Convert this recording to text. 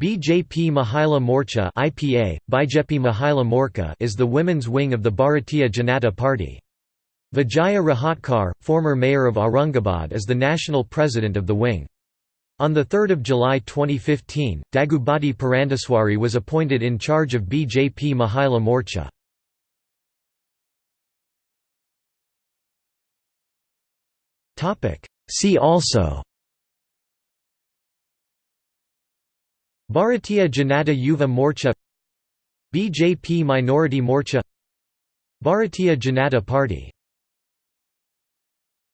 BJP Mahila Morcha IPA, BJP Mahila Morcha is the women's wing of the Bharatiya Janata Party. Vijaya Rahatkar, former mayor of Aurangabad is the national president of the wing. On 3 July 2015, Daggubati Purandeswari was appointed in charge of BJP Mahila Morcha. See also Bharatiya Janata Yuva Morcha BJP Minority Morcha Bharatiya Janata Party